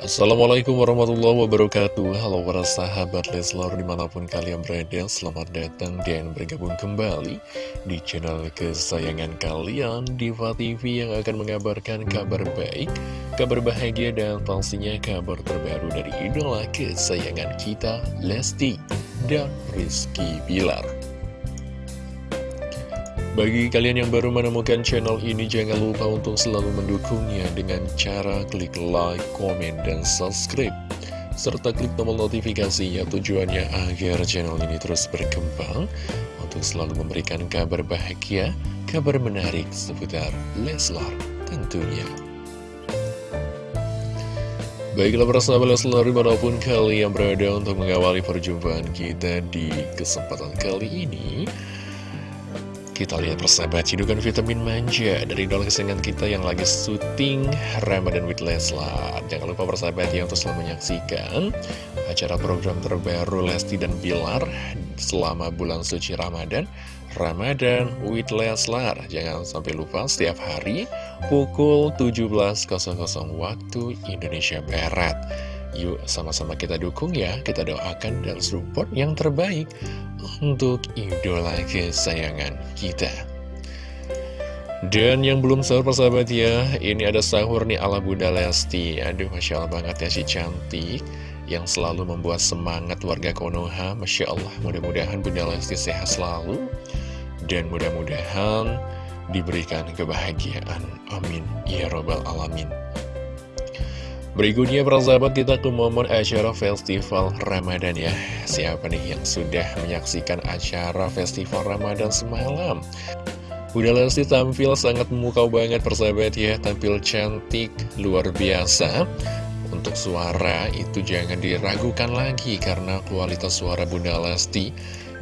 Assalamualaikum warahmatullahi wabarakatuh. Halo para sahabat Leslar di mana pun kalian berada Selamat datang dan bergabung kembali Di channel kesayangan kalian Diva TV yang akan mengabarkan kabar baik Kabar bahagia dan pastinya kabar terbaru dari idola kesayangan kita Lesti dan Rizky Bilar bagi kalian yang baru menemukan channel ini, jangan lupa untuk selalu mendukungnya dengan cara klik like, komen, dan subscribe. Serta klik tombol notifikasinya tujuannya agar channel ini terus berkembang untuk selalu memberikan kabar bahagia, kabar menarik seputar Leslar tentunya. Baiklah para sahabat Leslar di mana pun kalian berada untuk mengawali perjumpaan kita di kesempatan kali ini kita lihat persahabat cidukan vitamin manja dari idola kesayangan kita yang lagi syuting Ramadan with Leslar. Jangan lupa persahabat ya untuk selalu menyaksikan acara program terbaru Lesti dan Bilar selama bulan suci Ramadan. Ramadan with Leslar. Jangan sampai lupa setiap hari pukul 17.00 waktu Indonesia Barat. Yuk sama-sama kita dukung ya, kita doakan dan support yang terbaik untuk idola kesayangan kita. Dan yang belum sahur persahabat ya, ini ada sahur nih ala Bunda Lesti. Aduh, Masya Allah banget ya si cantik yang selalu membuat semangat warga Konoha. Masya Allah, mudah-mudahan Bunda Lesti sehat selalu. Dan mudah-mudahan diberikan kebahagiaan. Amin. Ya Robbal Alamin. Berikutnya para sahabat kita ke momen acara festival Ramadan ya. Siapa nih yang sudah menyaksikan acara festival Ramadan semalam? Bunda Lesti tampil sangat memukau banget persahabat ya. Tampil cantik, luar biasa. Untuk suara itu jangan diragukan lagi Karena kualitas suara Bunda Lesti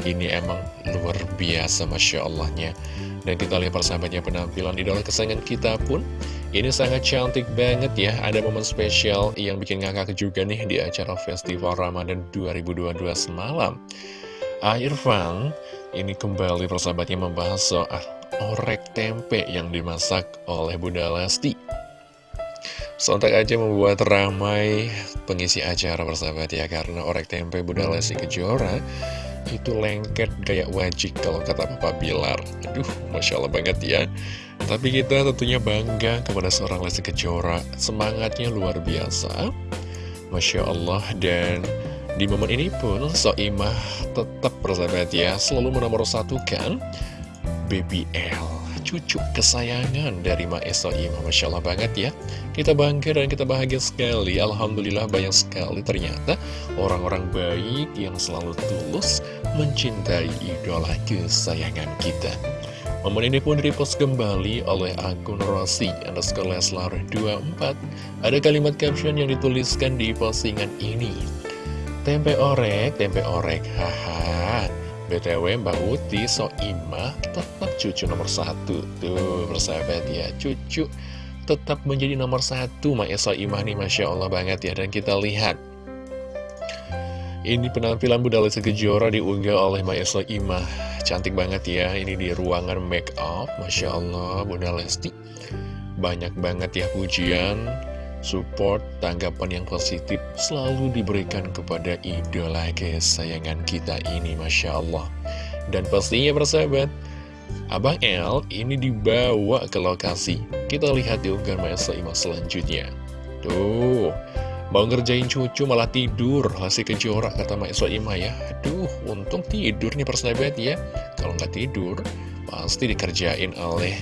Ini emang luar biasa Masya Allahnya. Dan kita lihat persahabatnya penampilan idola kesayangan kita pun ini sangat cantik banget ya, ada momen spesial yang bikin ngakak juga nih di acara Festival Ramadan 2022 semalam. Irfan ini kembali persahabatnya membahas soal orek tempe yang dimasak oleh Bunda Lesti. Sontak aja membuat ramai pengisi acara persahabat ya, karena orek tempe Bunda Lesti Kejora itu lengket kayak wajik kalau kata Papa Bilar. Aduh, Masya Allah banget ya. Tapi kita tentunya bangga kepada seorang Lesti Kejora. Semangatnya luar biasa. Masya Allah. Dan di momen ini pun Soimah tetap bersahabat ya. Selalu menomor satukan Baby L Cucu kesayangan dari Mae Soimah Masya Allah banget ya. Kita bangga dan kita bahagia sekali. Alhamdulillah banyak sekali ternyata Orang-orang baik yang selalu tulus Mencintai idola kesayangan kita. Momen ini pun repost kembali oleh akun Rossi underscore Leslar 24 Ada kalimat caption yang dituliskan di postingan ini. Tempe orek, tempe orek, haha BTW Mbak Uti Soimah tetap cucu nomor satu. Tuh bersahabat ya, cucu tetap menjadi nomor satu Mbak Soimah nih Masya Allah banget ya. Dan kita lihat ini penampilan Bunda Lesti Kejora diunggah oleh Mbak Soimah Cantik banget ya, ini di ruangan make up, Masya Allah, Bunda Lesti. Banyak banget ya pujian, support, tanggapan yang positif selalu diberikan kepada idola kesayangan kita ini, Masya Allah. Dan pastinya persahabat, Abang L ini dibawa ke lokasi. Kita lihat di unggahan Masa Imam selanjutnya. Tuh, Mau ngerjain cucu malah tidur Lesti Kejora kata Mak Ima ya Aduh untung tidur nih persahabat ya Kalau nggak tidur pasti dikerjain oleh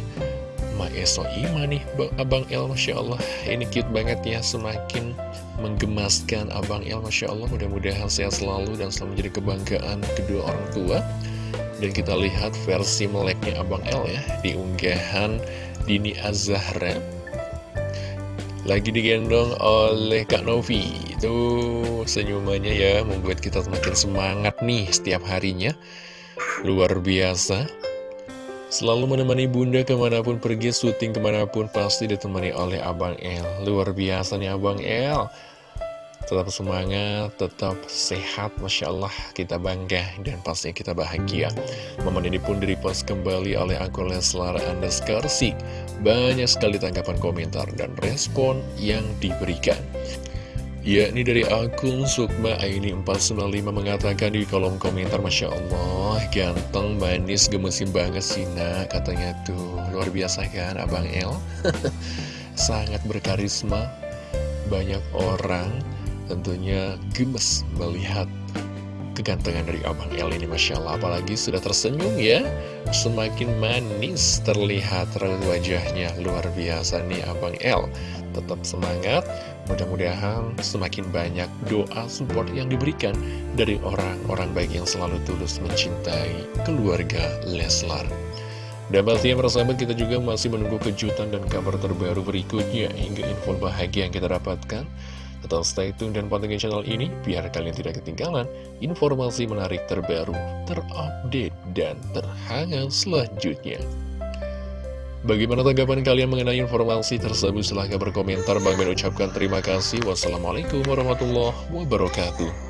Mak Ima nih Abang El Masya Allah. Ini cute banget ya Semakin menggemaskan Abang El Masya Allah. Mudah-mudahan sehat selalu dan selalu menjadi kebanggaan kedua orang tua. Dan kita lihat versi meleknya Abang El ya Di unggahan Dini Azahra. Lagi digendong oleh Kak Novi. Itu senyumannya ya membuat kita semakin semangat nih setiap harinya. Luar biasa Selalu menemani bunda ke mana pun pergi, syuting ke mana pun pasti ditemani oleh Abang El. Luar biasa nih Abang El. Tetap semangat, tetap sehat, Masya Allah. Kita bangga dan pasti kita bahagia. Momen ini pun direpost kembali oleh akun Leslar Underscore Banyak sekali tanggapan komentar dan respon yang diberikan Ya, ini dari akun Sukma Aini 495 mengatakan di kolom komentar Masya Allah, ganteng, manis, gemesin banget sih nak Katanya tuh, luar biasa kan Abang El? Sangat berkarisma Banyak orang tentunya gemes melihat kegantengan dari Abang El ini Masya Allah. Apalagi sudah tersenyum ya Semakin manis terlihat wajahnya. Luar biasa nih Abang El. Tetap semangat Mudah-mudahan semakin banyak doa support yang diberikan dari orang-orang baik yang selalu tulus mencintai keluarga Leslar. Dan pastinya para sahabat kita juga masih menunggu kejutan dan kabar terbaru berikutnya hingga info bahagia yang kita dapatkan. Tetap stay tune dan pantengin channel ini biar kalian tidak ketinggalan informasi menarik terbaru, terupdate, dan terhangat selanjutnya. Bagaimana tanggapan kalian mengenai informasi tersebut? Silahkan berkomentar. Bang Ben ucapkan terima kasih. Wassalamualaikum warahmatullahi wabarakatuh.